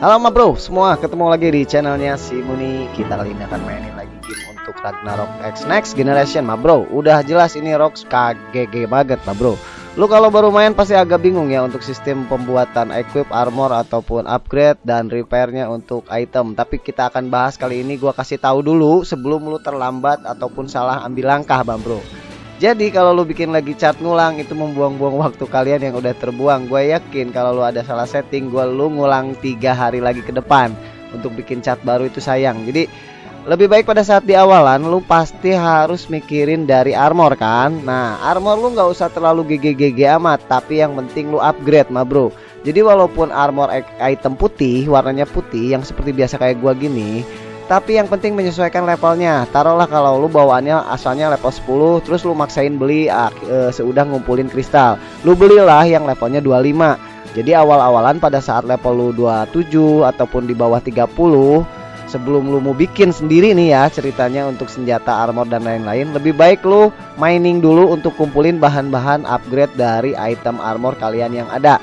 Halo ma bro, semua ketemu lagi di channelnya si Muni. Kita kali ini akan mainin lagi game untuk Ragnarok X Next Generation ma bro. Udah jelas ini Rox KGG banget ma bro. Lu kalau baru main pasti agak bingung ya untuk sistem pembuatan equip, armor ataupun upgrade dan repairnya untuk item. Tapi kita akan bahas kali ini. Gua kasih tahu dulu sebelum lu terlambat ataupun salah ambil langkah bang bro jadi kalau lu bikin lagi chat ngulang itu membuang-buang waktu kalian yang udah terbuang. Gue yakin kalau lu ada salah setting, gue lu ngulang tiga hari lagi ke depan untuk bikin chat baru itu sayang. Jadi lebih baik pada saat di awalan lu pasti harus mikirin dari armor kan. Nah armor lu nggak usah terlalu GG-GG amat, tapi yang penting lu upgrade mah bro. Jadi walaupun armor item putih, warnanya putih yang seperti biasa kayak gua gini, tapi yang penting menyesuaikan levelnya. Taruhlah kalau lu bawaannya asalnya level 10 terus lu maksain beli uh, seudah ngumpulin kristal. Lu belilah yang levelnya 25 jadi awal-awalan pada saat level lu 27 ataupun di bawah 30 sebelum lu mau bikin sendiri nih ya ceritanya untuk senjata armor dan lain-lain lebih baik lu mining dulu untuk kumpulin bahan-bahan upgrade dari item armor kalian yang ada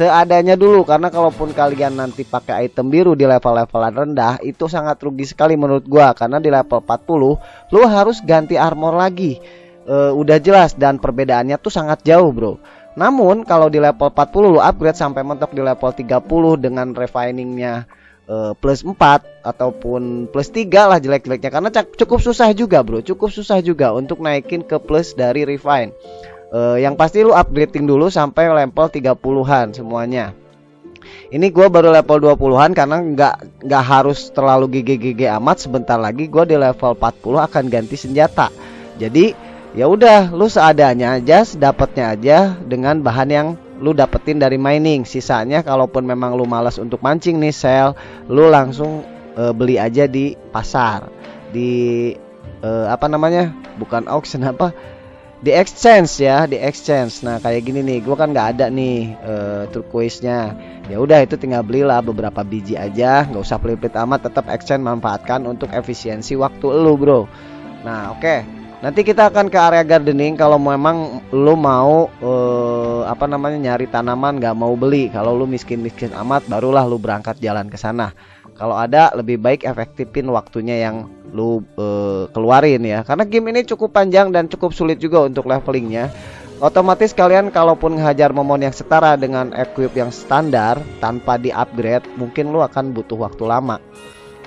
seadanya dulu karena kalaupun kalian nanti pakai item biru di level-levelan rendah itu sangat rugi sekali menurut gua karena di level 40 lu harus ganti armor lagi. E, udah jelas dan perbedaannya tuh sangat jauh bro. Namun kalau di level 40 lu upgrade sampai mentok di level 30 dengan refiningnya e, plus 4 ataupun plus 3 lah jelek-jeleknya. Karena cukup susah juga bro. Cukup susah juga untuk naikin ke plus dari refine uh, yang pasti lu upgrading dulu sampai level 30-an semuanya. Ini gue baru level 20-an karena nggak nggak harus terlalu GG-GG amat. Sebentar lagi gue di level 40 akan ganti senjata. Jadi ya udah lu seadanya aja dapatnya aja dengan bahan yang lu dapetin dari mining. Sisanya kalaupun memang lu malas untuk mancing nih sel lu langsung uh, beli aja di pasar. Di uh, apa namanya? Bukan auction apa di exchange ya di exchange. Nah kayak gini nih gue kan nggak ada nih uh, turquoise nya ya udah itu tinggal belilah beberapa biji aja nggak usah pelit-pelit amat tetap exchange manfaatkan untuk efisiensi waktu lu bro. Nah oke. Okay. nanti kita akan ke area gardening kalau memang lu mau uh, apa namanya nyari tanaman nggak mau beli. Kalau lu miskin-miskin amat barulah lu berangkat jalan ke sana kalau ada lebih baik efektifin waktunya yang lu uh, keluarin ya. Karena game ini cukup panjang dan cukup sulit juga untuk levelingnya. Otomatis kalian kalaupun ngehajar momon yang setara dengan equip yang standar tanpa di upgrade mungkin lu akan butuh waktu lama.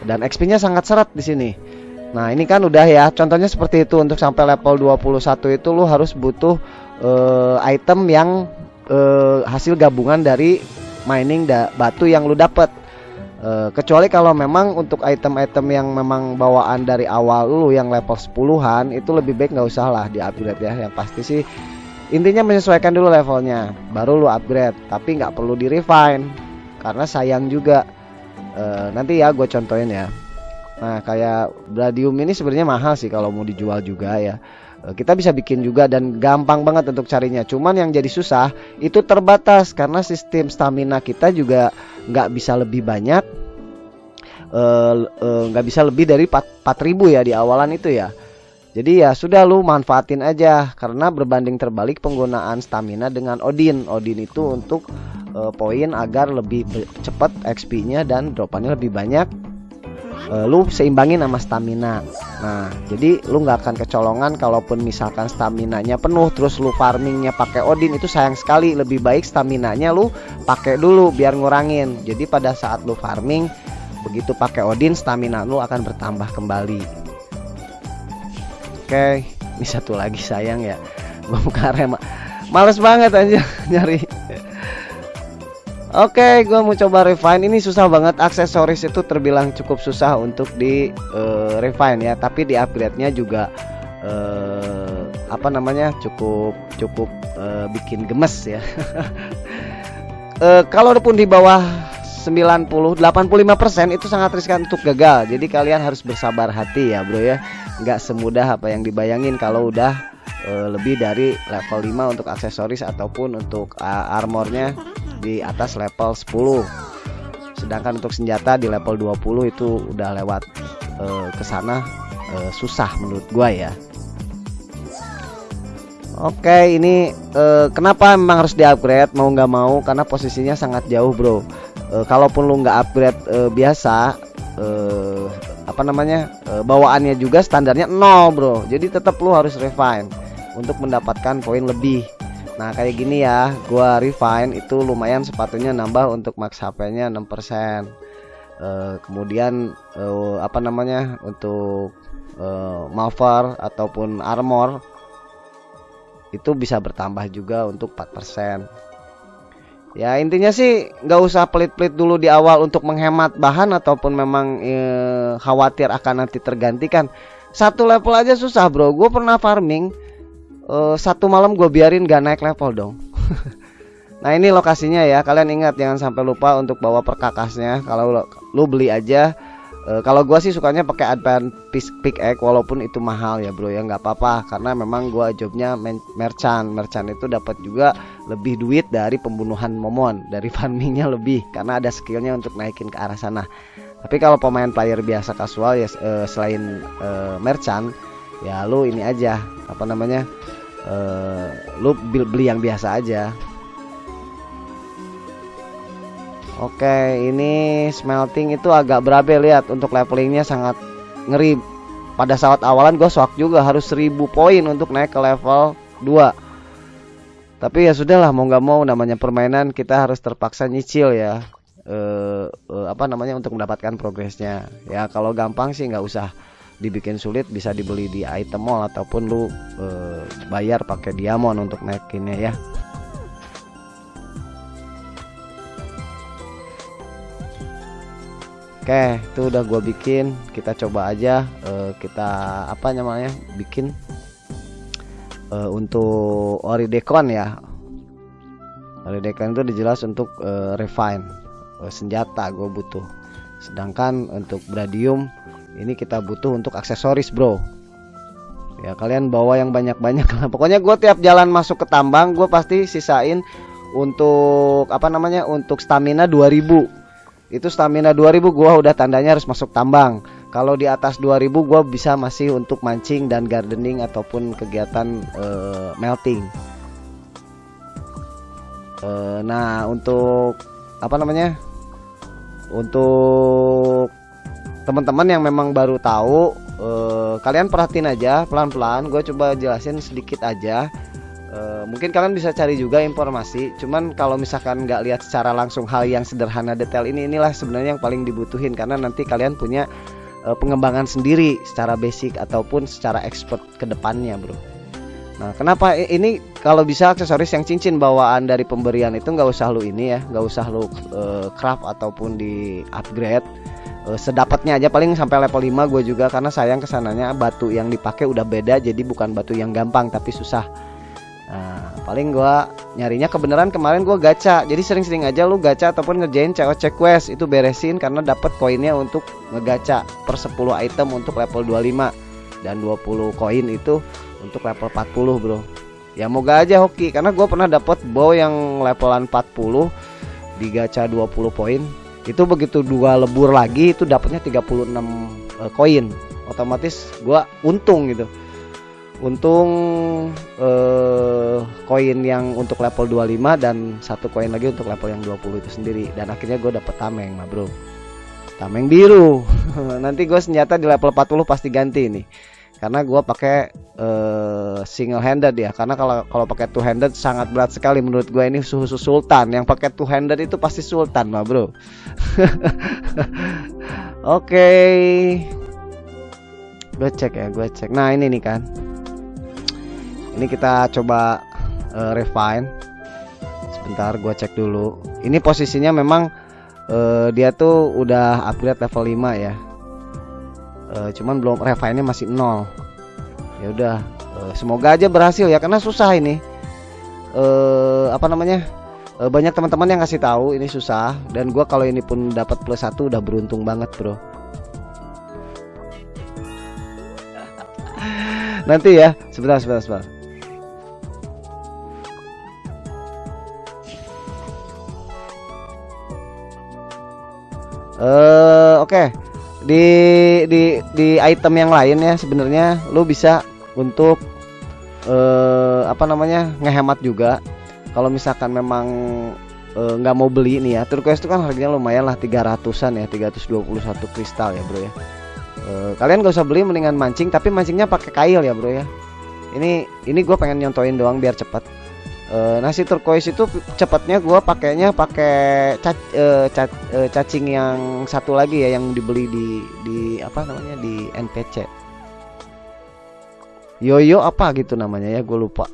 Dan XP nya sangat seret di sini. Nah ini kan udah ya. Contohnya seperti itu. Untuk sampai level 21 itu lu harus butuh uh, item yang uh, hasil gabungan dari mining da batu yang lu dapat Uh, kecuali kalau memang untuk item-item yang memang bawaan dari awal lu yang level 10-an itu lebih baik nggak usah lah di upgrade ya. Yang pasti sih intinya menyesuaikan dulu levelnya baru lu upgrade. Tapi nggak perlu di refine karena sayang juga. Uh, nanti ya gue contohin ya. Nah kayak Bradium ini sebenarnya mahal sih kalau mau dijual juga ya kita bisa bikin juga dan gampang banget untuk carinya. Cuman yang jadi susah itu terbatas. Karena sistem stamina kita juga nggak bisa lebih banyak. Eh, eh, nggak uh, uh, bisa lebih dari 4000 ya di awalan itu ya. Jadi ya sudah lu manfaatin aja. Karena berbanding terbalik penggunaan stamina dengan Odin. Odin itu untuk uh, poin agar lebih cepat XP-nya dan dropannya lebih banyak. Lu seimbangin sama stamina nah jadi lu nggak akan kecolongan kalaupun misalkan stamina nya penuh terus lu farmingnya pakai Odin itu sayang sekali. Lebih baik stamina nya lu pakai dulu biar ngurangin. Jadi pada saat lu farming begitu pakai Odin stamina lu akan bertambah kembali. Oke ini satu lagi sayang ya. Gua buka rem males banget aja nyari Oke, gue mau coba refine. Ini susah banget. Aksesoris itu terbilang cukup susah untuk di uh, refine ya. Tapi di upgrade-nya juga uh, apa namanya cukup cukup uh, bikin gemes ya. uh, Kalaupun di bawah 90 85% itu sangat riskan untuk gagal. Jadi kalian harus bersabar hati ya, Bro ya. Nggak semudah apa yang dibayangin kalau udah uh, lebih dari level 5 untuk aksesoris ataupun untuk uh, armornya di atas level 10 sedangkan untuk senjata di level 20 itu udah lewat uh, ke sana uh, susah menurut gua ya. Oke ini uh, kenapa memang harus di upgrade mau nggak mau karena posisinya sangat jauh bro. Uh, kalaupun lu nggak upgrade uh, biasa uh, apa namanya uh, bawaannya juga standarnya nol bro. Jadi tetap lu harus refine untuk mendapatkan poin lebih Nah kayak gini ya gua refine itu lumayan sepatunya nambah untuk max HP nya 6% uh, kemudian uh, apa namanya untuk uh, malvar ataupun armor itu bisa bertambah juga untuk 4% ya intinya sih nggak usah pelit-pelit dulu di awal untuk menghemat bahan ataupun memang e, khawatir akan nanti tergantikan. Satu level aja susah bro. Gue pernah farming e, satu malam gue biarin gak naik level dong. Nah ini lokasinya ya. Kalian ingat jangan sampai lupa untuk bawa perkakasnya. Kalau lo, lu beli aja. E, kalau gua sih sukanya pakai advance pickaxe walaupun itu mahal ya bro ya. Nggak apa-apa karena memang gua jobnya merchant. Merchant itu dapat juga lebih duit dari pembunuhan momon dari farmingnya lebih karena ada skillnya untuk naikin ke arah sana. Tapi kalau pemain player biasa kasual ya e, selain e, merchant ya lu ini aja apa namanya e, lu beli yang biasa aja. Oke ini smelting itu agak berabe lihat untuk levelingnya sangat ngeri. Pada saat awalan gue shock juga harus 1000 poin untuk naik ke level 2 tapi ya sudahlah mau nggak mau namanya permainan kita harus terpaksa nyicil ya. E, e, apa namanya untuk mendapatkan progresnya. Ya kalau gampang sih nggak usah dibikin sulit bisa dibeli di item mall ataupun lu e, bayar pakai diamond untuk naikinnya ya Oke, itu udah gue bikin. Kita coba aja uh, kita apa namanya? bikin uh, untuk Oridekon ya. Oridekon itu dijelas untuk uh, refine uh, senjata gue butuh. Sedangkan untuk Bradium ini kita butuh untuk aksesoris, Bro. Ya, kalian bawa yang banyak-banyak Pokoknya gue tiap jalan masuk ke tambang, gue pasti sisain untuk apa namanya? untuk stamina 2000 itu stamina 2000 gua udah tandanya harus masuk tambang kalau di atas 2000 gua bisa masih untuk mancing dan gardening ataupun kegiatan uh, melting uh, nah untuk apa namanya untuk teman-teman yang memang baru tahu uh, kalian perhatiin aja pelan-pelan. Gue coba jelasin sedikit aja. Uh, mungkin kalian bisa cari juga informasi. Cuman kalau misalkan nggak lihat secara langsung hal yang sederhana detail ini inilah sebenarnya yang paling dibutuhin. Karena nanti kalian punya uh, pengembangan sendiri secara basic ataupun secara expert ke depannya bro. Nah kenapa ini kalau bisa aksesoris yang cincin bawaan dari pemberian itu nggak usah lu ini ya nggak usah lu uh, craft ataupun di upgrade uh, sedapatnya aja paling sampai level 5 gue juga karena sayang ke sananya batu yang dipakai udah beda jadi bukan batu yang gampang tapi susah Nah, paling gua nyarinya kebenaran kemarin gua gacha. Jadi sering-sering aja lu gacha ataupun ngerjain cek quest itu beresin karena dapat koinnya untuk ngegacha per 10 item untuk level 25 dan 20 koin itu untuk level 40, Bro. Ya moga aja hoki karena gua pernah dapat bow yang levelan 40 di gacha 20 poin. Itu begitu dua lebur lagi itu dapatnya 36 uh, koin. Otomatis gua untung gitu. Untung eh, koin yang untuk level 25 dan satu koin lagi untuk level yang 20 itu sendiri. Dan akhirnya gue dapet tameng mah bro. Tameng biru. Nanti gue senjata di level 40 pasti ganti nih karena gue pakai uh, single handed ya. Karena kalau kalau pakai two handed sangat berat sekali menurut gue ini suhu sultan. Yang pakai two handed itu pasti sultan mah bro. Oke. Okay. gue cek ya gue cek. Nah ini nih kan. Ini kita coba uh, refine. Sebentar gua cek dulu. Ini posisinya memang uh, dia tuh udah upgrade level 5 ya uh, cuman belum refine nya masih nol. Ya udah uh, semoga aja berhasil ya karena susah ini. Uh, apa namanya? Uh, banyak teman-teman yang ngasih tahu ini susah dan gua kalau ini pun dapat plus satu udah beruntung banget bro. Nanti ya sebentar sebentar sebentar. Uh, oke. okay. Di di di item yang lain ya sebenarnya lu bisa untuk uh, apa namanya ngehemat juga. Kalau misalkan memang eh, nggak mau beli nih ya turquoise itu kan harganya lumayan lah 300an ya 321 kristal ya bro ya. Eh, kalian gak usah beli mendingan mancing tapi mancingnya pakai kail ya bro ya. Ini ini gue pengen nyontoin doang biar cepat Eh, nasi turquoise itu cepatnya gue pakainya pakai cac- eh, ca- eh, cacing yang satu lagi ya yang dibeli di di apa namanya di NPC Yoyo apa gitu namanya ya gue lupa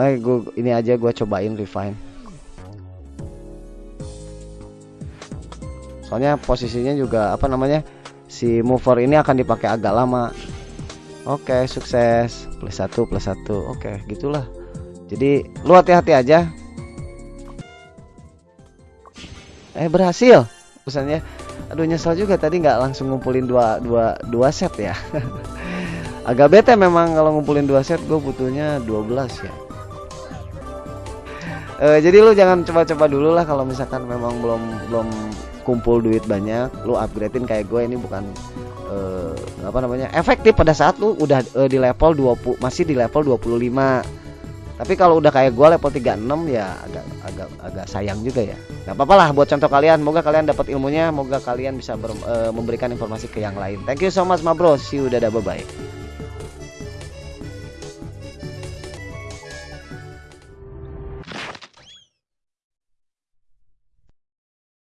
Nah, gua, ini aja gue cobain refine. Soalnya posisinya juga apa namanya si mover ini akan dipakai agak lama. Oke, sukses plus satu plus satu. Oke, gitulah. Jadi lu hati-hati aja. Eh berhasil pesannya. Aduh nyesel juga tadi nggak langsung ngumpulin dua dua dua set ya. Agak bete memang kalau ngumpulin dua set gue butuhnya 12 ya. Eh, jadi lu jangan coba-coba dulu lah kalau misalkan memang belum belum kumpul duit banyak, lu upgradein kayak gue ini bukan eh, apa namanya efektif pada saat lu udah eh, di level 20 masih di level 25 tapi kalau udah kayak gue level 36 ya agak agak agak sayang juga ya. Nggak apa-apa lah buat contoh kalian. Moga kalian dapat ilmunya moga kalian bisa ber- eh, memberikan informasi ke yang lain. Thank you so much ma bro. See you dadah bye bye